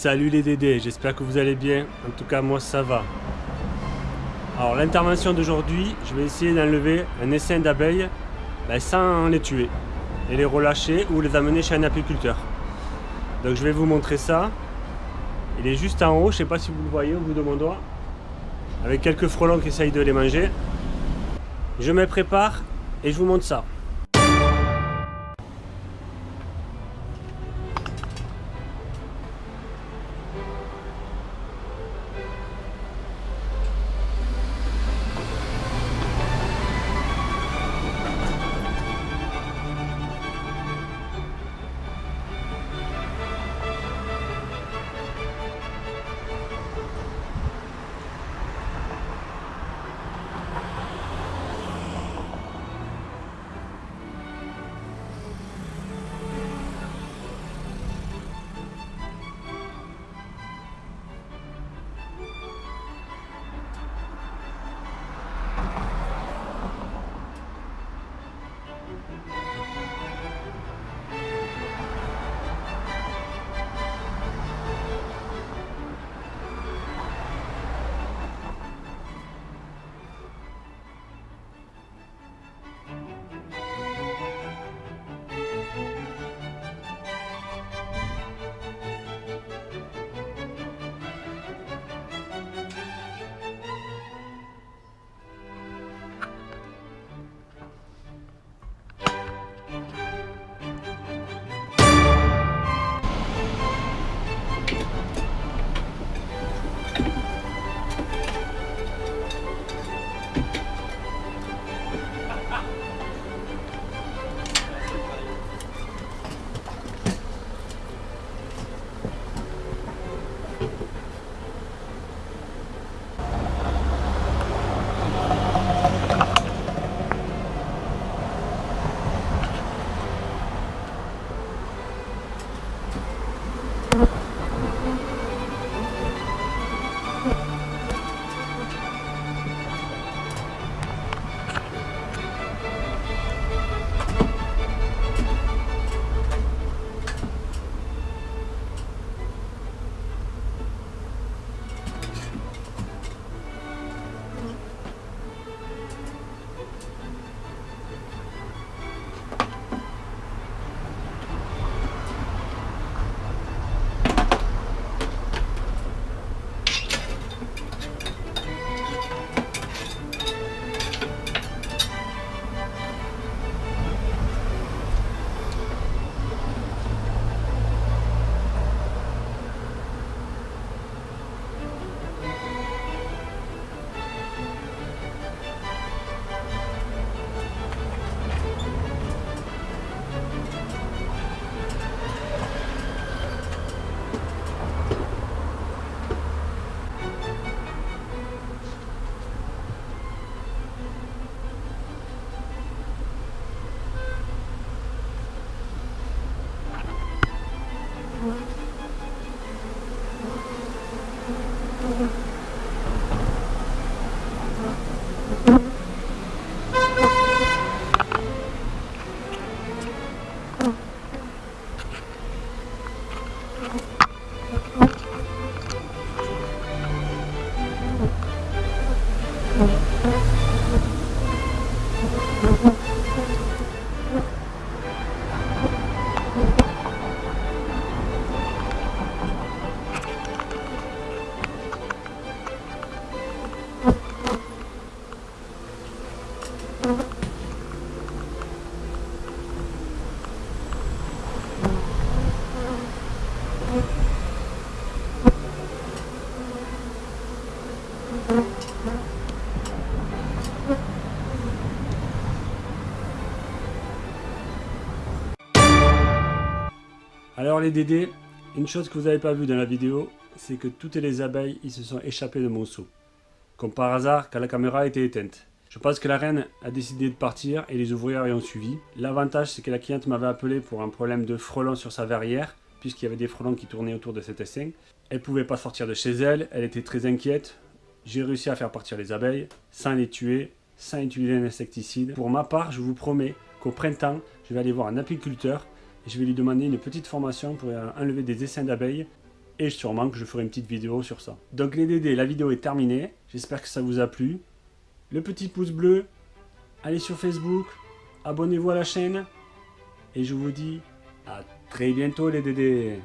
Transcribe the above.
Salut les Dédés, j'espère que vous allez bien. En tout cas, moi ça va. Alors, l'intervention d'aujourd'hui, je vais essayer d'enlever un essaim d'abeilles ben, sans les tuer. Et les relâcher ou les amener chez un apiculteur. Donc, je vais vous montrer ça. Il est juste en haut, je sais pas si vous le voyez au bout de mon doigt. Avec quelques frelons qui essayent de les manger. Je me prépare et je vous montre ça. Mm-hmm. Alors les Dédés, une chose que vous n'avez pas vu dans la vidéo, c'est que toutes les abeilles ils se sont échappées de mon seau. Comme par hasard quand la caméra était éteinte. Je pense que la reine a décidé de partir et les ouvriers y ont suivi. L'avantage c'est que la cliente m'avait appelé pour un problème de frelons sur sa verrière, puisqu'il y avait des frelons qui tournaient autour de cet essaim. Elle pouvait pas sortir de chez elle, elle était très inquiète. J'ai réussi à faire partir les abeilles, sans les tuer, sans utiliser un insecticide. Pour ma part, je vous promets qu'au printemps, je vais aller voir un apiculteur je vais lui demander une petite formation pour enlever des essaims d'abeilles Et sûrement que je ferai une petite vidéo sur ça. Donc les Dédés, la vidéo est terminée. J'espère que ça vous a plu. Le petit pouce bleu. Allez sur Facebook. Abonnez-vous à la chaîne. Et je vous dis à très bientôt les Dédés.